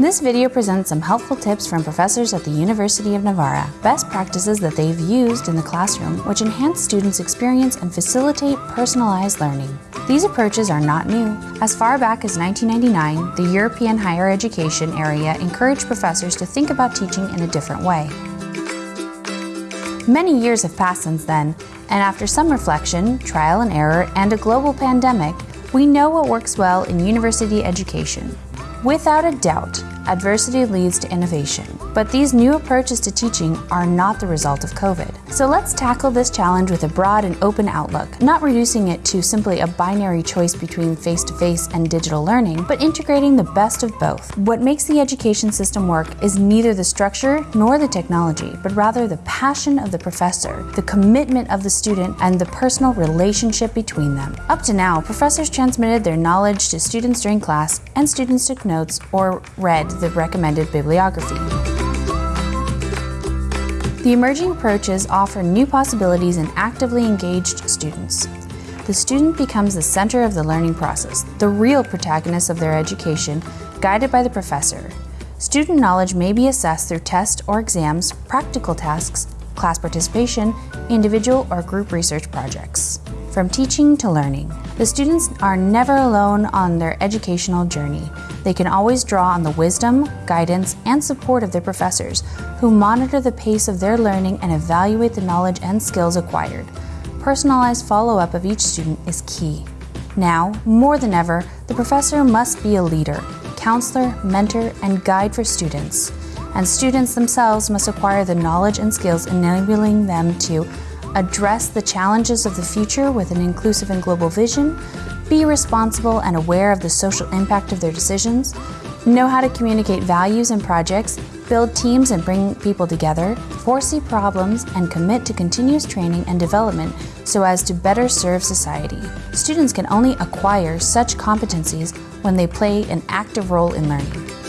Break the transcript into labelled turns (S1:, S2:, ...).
S1: This video presents some helpful tips from professors at the University of Navarra, best practices that they've used in the classroom which enhance students' experience and facilitate personalized learning. These approaches are not new. As far back as 1999, the European higher education area encouraged professors to think about teaching in a different way. Many years have passed since then, and after some reflection, trial and error, and a global pandemic, we know what works well in university education. Without a doubt, adversity leads to innovation. But these new approaches to teaching are not the result of COVID. So let's tackle this challenge with a broad and open outlook, not reducing it to simply a binary choice between face-to-face -face and digital learning, but integrating the best of both. What makes the education system work is neither the structure nor the technology, but rather the passion of the professor, the commitment of the student, and the personal relationship between them. Up to now, professors transmitted their knowledge to students during class, and students took notes or read the recommended bibliography. The emerging approaches offer new possibilities in actively engaged students. The student becomes the center of the learning process, the real protagonist of their education, guided by the professor. Student knowledge may be assessed through tests or exams, practical tasks, class participation, individual or group research projects. From teaching to learning, the students are never alone on their educational journey. They can always draw on the wisdom, guidance, and support of their professors, who monitor the pace of their learning and evaluate the knowledge and skills acquired. Personalized follow-up of each student is key. Now, more than ever, the professor must be a leader, counselor, mentor, and guide for students. And students themselves must acquire the knowledge and skills enabling them to address the challenges of the future with an inclusive and global vision, be responsible and aware of the social impact of their decisions, know how to communicate values and projects, build teams and bring people together, foresee problems, and commit to continuous training and development so as to better serve society. Students can only acquire such competencies when they play an active role in learning.